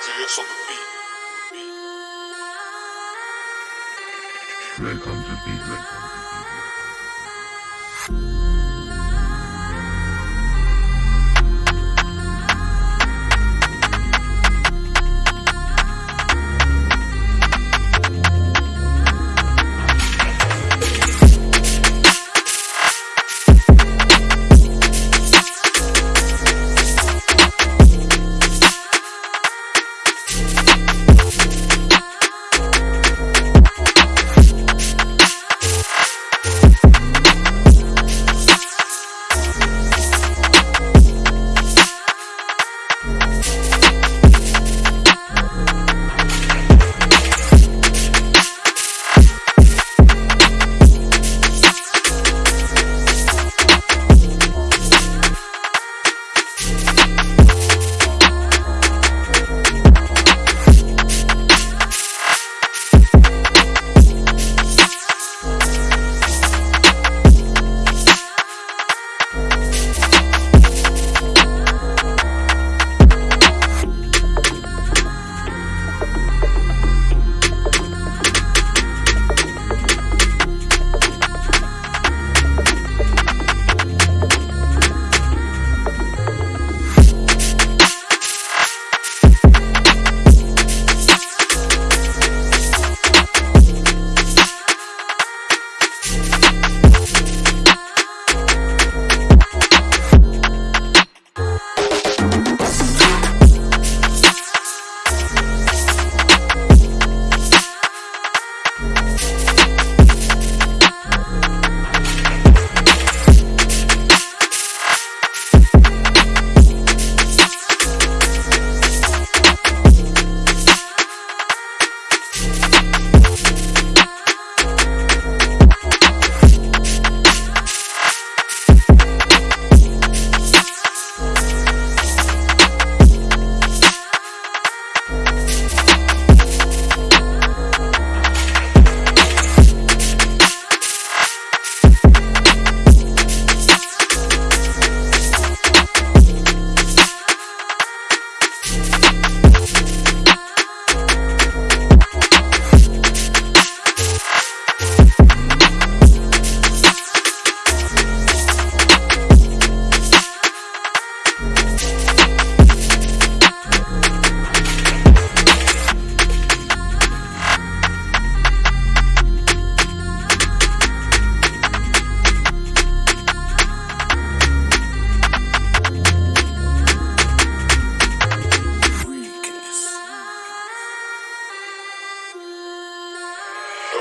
LTS on the beat. Red comes the beat, red comes the beat.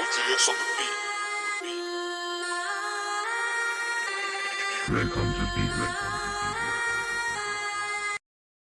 LTS on the beat. Red comes the beat, red comes the beat.